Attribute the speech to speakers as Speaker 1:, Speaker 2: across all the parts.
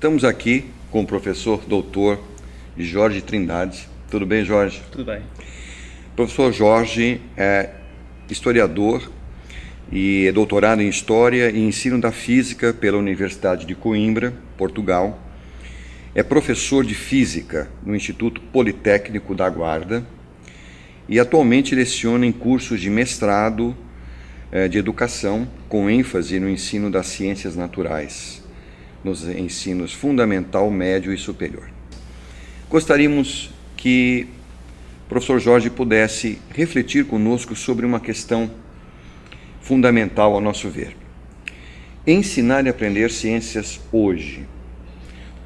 Speaker 1: Estamos aqui com o professor doutor Jorge Trindade. Tudo bem, Jorge?
Speaker 2: Tudo bem.
Speaker 1: O professor Jorge é historiador e é doutorado em História e Ensino da Física pela Universidade de Coimbra, Portugal. É professor de Física no Instituto Politécnico da Guarda e atualmente leciona em cursos de mestrado eh, de educação com ênfase no ensino das ciências naturais, nos ensinos fundamental, médio e superior. Gostaríamos que o professor Jorge pudesse refletir conosco sobre uma questão fundamental ao nosso ver. Ensinar e aprender ciências hoje.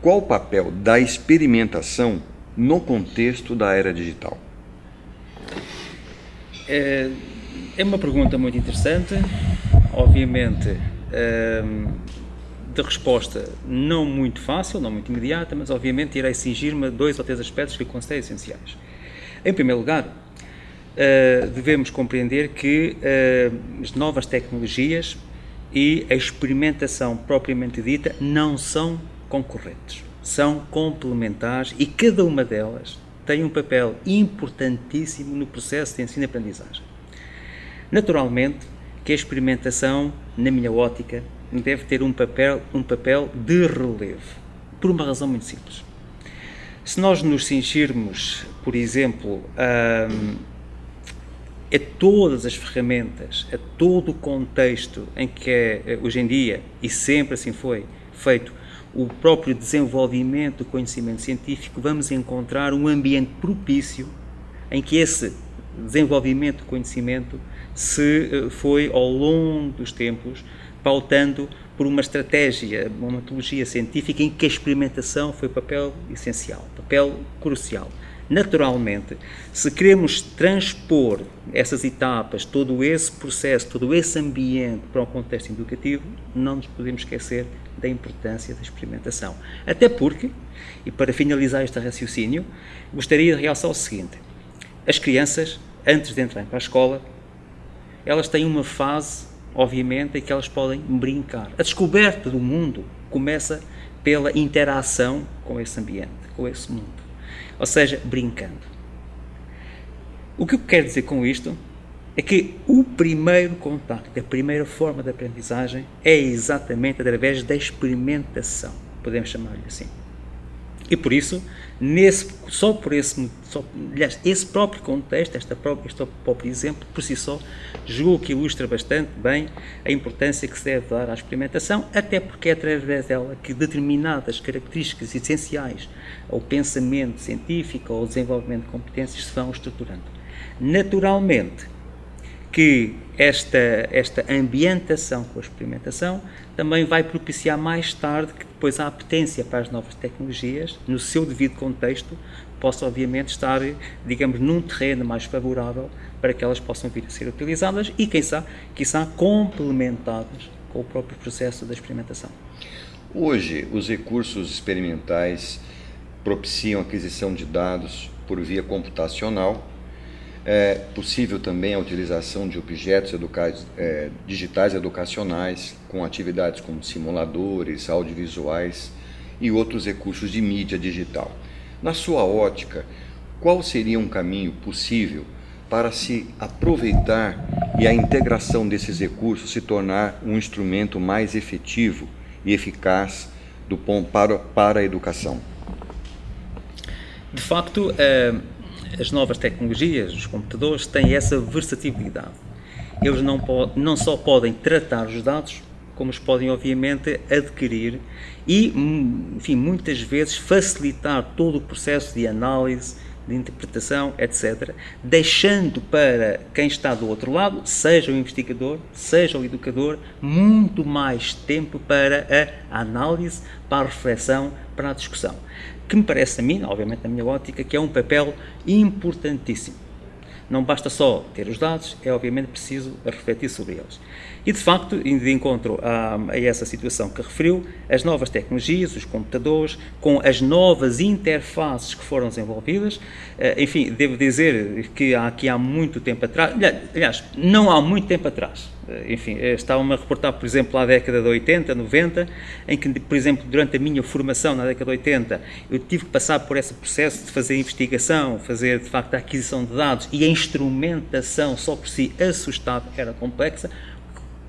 Speaker 1: Qual o papel da experimentação no contexto da era digital?
Speaker 2: É, é uma pergunta muito interessante, obviamente ehm, de resposta não muito fácil, não muito imediata, mas obviamente irei cingir-me a dois ou três aspectos que considero essenciais. Em primeiro lugar, eh, devemos compreender que eh, as novas tecnologias e a experimentação propriamente dita não são concorrentes, são complementares e cada uma delas tem um papel importantíssimo no processo de ensino-aprendizagem. Naturalmente que a experimentação, na minha ótica, deve ter um papel, um papel de relevo, por uma razão muito simples. Se nós nos cingirmos, por exemplo, a, a todas as ferramentas, a todo o contexto em que é, hoje em dia, e sempre assim foi, feito o próprio desenvolvimento do conhecimento científico, vamos encontrar um ambiente propício em que esse desenvolvimento do conhecimento se eh, foi ao longo dos tempos pautando por uma estratégia, uma metodologia científica em que a experimentação foi papel essencial, papel crucial. Naturalmente, se queremos transpor essas etapas, todo esse processo, todo esse ambiente para um contexto educativo, não nos podemos esquecer da importância da experimentação. Até porque, e para finalizar este raciocínio, gostaria de realçar o seguinte: as crianças, antes de entrarem para a escola, elas têm uma fase, obviamente, em que elas podem brincar. A descoberta do mundo começa pela interação com esse ambiente, com esse mundo. Ou seja, brincando. O que eu quero dizer com isto é que o primeiro contacto, a primeira forma de aprendizagem é exatamente através da experimentação, podemos chamar-lhe assim. E por isso, nesse, só por esse, só, aliás, esse próprio contexto, esta própria, este próprio exemplo, por si só, julgo que ilustra bastante bem a importância que se deve dar à experimentação, até porque é através dela que determinadas características essenciais ao pensamento científico, ao desenvolvimento de competências, se vão estruturando. Naturalmente, que esta, esta ambientação com a experimentação também vai propiciar mais tarde que depois a apetência para as novas tecnologias, no seu devido contexto, possa obviamente estar, digamos, num terreno mais favorável para que elas possam vir a ser utilizadas e, quem sabe, quiçá complementadas com o próprio processo da experimentação.
Speaker 1: Hoje, os recursos experimentais propiciam a aquisição de dados por via computacional é possível também a utilização de objetos educais, é, digitais educacionais, com atividades como simuladores, audiovisuais e outros recursos de mídia digital. Na sua ótica, qual seria um caminho possível para se aproveitar e a integração desses recursos se tornar um instrumento mais efetivo e eficaz do, para, para a educação?
Speaker 2: De facto, é as novas tecnologias, os computadores, têm essa versatilidade. Eles não, não só podem tratar os dados, como os podem, obviamente, adquirir e, enfim, muitas vezes facilitar todo o processo de análise, de interpretação, etc., deixando para quem está do outro lado, seja o investigador, seja o educador, muito mais tempo para a análise, para a reflexão, para a discussão que me parece a mim, obviamente na minha ótica, que é um papel importantíssimo. Não basta só ter os dados, é obviamente preciso refletir sobre eles. E de facto, de encontro a, a, essa situação que referiu, as novas tecnologias, os computadores, com as novas interfaces que foram desenvolvidas, eh, enfim, devo dizer que há, aqui há muito tempo atrás, aliás, não há muito tempo atrás, enfim, estava-me a reportar, por exemplo, à década de 80, 90, em que, por exemplo, durante a minha formação na década de 80, eu tive que passar por esse processo de fazer investigação, fazer, de facto, a aquisição de dados e a instrumentação só por si assustava, era complexa,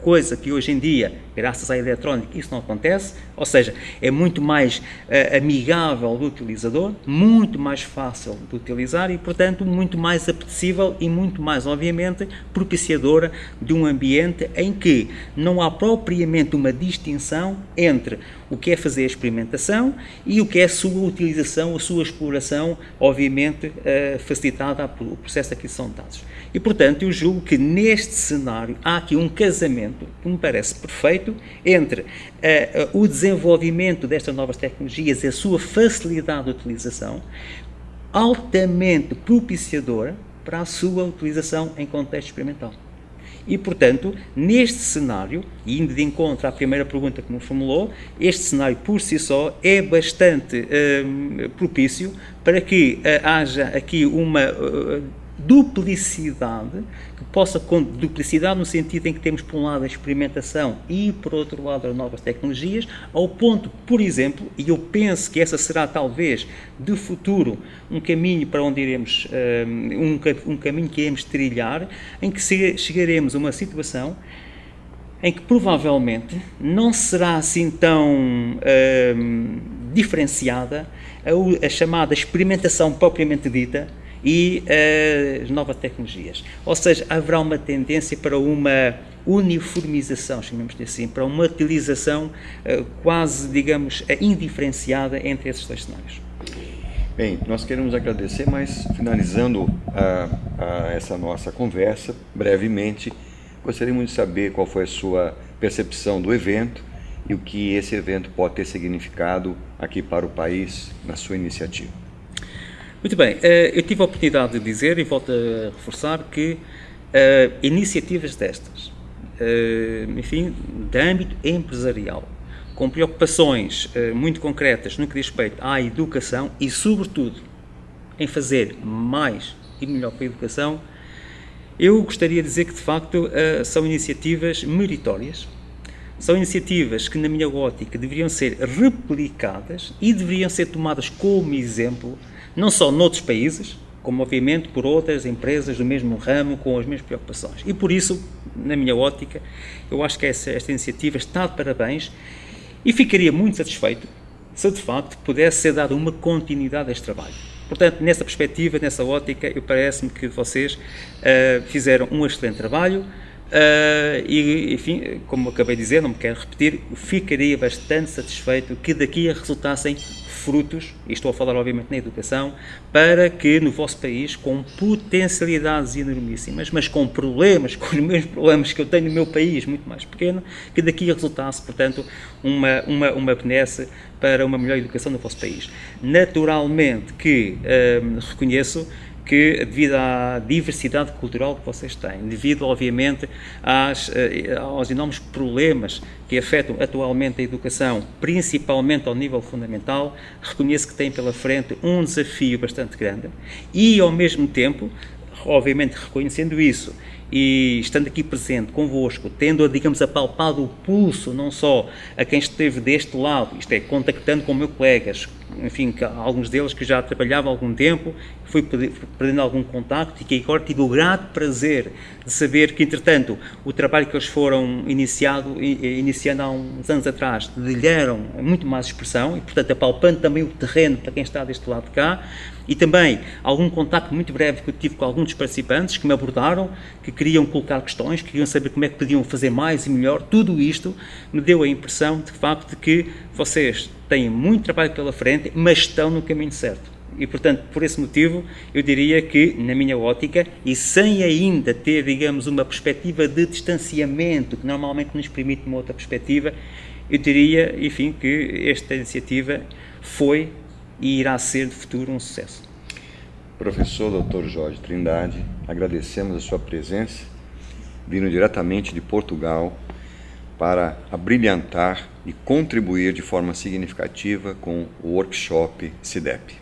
Speaker 2: coisa que hoje em dia, graças à eletrónica, isso não acontece, ou seja, é muito mais uh, amigável do utilizador, muito mais fácil de utilizar e, portanto, muito mais apetecível e muito mais, obviamente, propiciadora de um ambiente em que não há propriamente uma distinção entre o que é fazer a experimentação e o que é a sua utilização, a sua exploração, obviamente, uh, facilitada pelo processo de aquisição de dados. E, portanto, eu julgo que neste cenário há aqui um casamento que me parece perfeito entre uh, uh, o desenvolvimento destas novas tecnologias e a sua facilidade de utilização, altamente propiciadora para a sua utilização em contexto experimental. E, portanto, neste cenário, e indo de encontro à primeira pergunta que me formulou, este cenário por si só é bastante uh, propício para que uh, haja aqui uma uh, duplicidade, que possa, duplicidade no sentido em que temos por um lado a experimentação e por outro lado as novas tecnologias, ao ponto, por exemplo, e eu penso que essa será talvez de futuro um caminho para onde iremos, um, um caminho que iremos trilhar, em que chegaremos a uma situação em que provavelmente não será assim tão um, diferenciada a, a chamada experimentação propriamente dita, e uh, as novas tecnologias. Ou seja, haverá uma tendência para uma uniformização, chamemos assim, para uma utilização uh, quase, digamos, indiferenciada entre esses dois cenários.
Speaker 1: Bem, nós queremos agradecer, mas finalizando a, a essa nossa conversa, brevemente, gostaríamos de saber qual foi a sua percepção do evento e o que esse evento pode ter significado aqui para o país na sua iniciativa.
Speaker 2: Muito bem, eh, eu tive a oportunidade de dizer e volto a reforçar que uh, iniciativas destas, uh, enfim, de âmbito empresarial, com preocupações muito concretas no que diz respeito à educação e, sobretudo, em fazer mais e melhor para a educação, eu gostaria de dizer que, de facto, são iniciativas meritórias, são iniciativas que, na minha ótica, deveriam ser replicadas e deveriam ser tomadas como exemplo não só noutros países, como obviamente por outras empresas do mesmo ramo com as mesmas preocupações. E por isso, na minha ótica, eu acho que essa, esta iniciativa está de parabéns e ficaria muito satisfeito se de facto pudesse ser dada uma continuidade a este trabalho. Portanto, nessa perspectiva, nessa ótica, eu parece-me que vocês uh, fizeram um excelente trabalho uh, e, enfim, como acabei de dizer, não me quero repetir, ficaria bastante satisfeito que daqui resultassem frutos, e estou a falar obviamente na educação, para que no vosso país, com potencialidades enormíssimas, mas com problemas, com os mesmos problemas que eu tenho no meu país, muito mais pequeno, que daqui resultasse, portanto, uma, uma, uma benesse para uma melhor educação no vosso país. Naturalmente que hum, reconheço que, devido à diversidade cultural que vocês têm, devido, obviamente, às, eh, aos enormes problemas que afetam atualmente a educação, principalmente ao nível fundamental, reconheço que têm pela frente um desafio bastante grande e, ao mesmo tempo, obviamente reconhecendo isso e estando aqui presente convosco, tendo, digamos, apalpado o pulso não só a quem esteve deste lado, isto é, contactando com meus colegas, enfim, alguns deles que já trabalhavam há algum tempo, fui perdendo algum contacto e que agora tive o grato prazer de saber que, entretanto, o trabalho que eles foram iniciado, iniciando há uns anos atrás, lhe deram muito mais expressão e, portanto, apalpando também o terreno para quem está deste lado de cá, e também algum contacto muito breve que eu tive com alguns dos participantes que me abordaram, que queriam colocar questões, que queriam saber como é que podiam fazer mais e melhor. Tudo isto me deu a impressão, de facto, de que vocês têm muito trabalho pela frente, mas estão no caminho certo. E, portanto, por esse motivo, eu diria que, na minha ótica, e sem ainda ter, digamos, uma perspectiva de distanciamento, que normalmente nos permite uma outra perspectiva, eu diria, enfim, que esta iniciativa foi e irá ser de futuro um sucesso.
Speaker 1: Professor Dr. Jorge Trindade, agradecemos a sua presença, vindo diretamente de Portugal para abrilhantar e contribuir de forma significativa com o workshop CIDEP.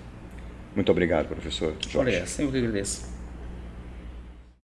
Speaker 1: Muito obrigado, professor Jorge.
Speaker 2: Eu que agradeço.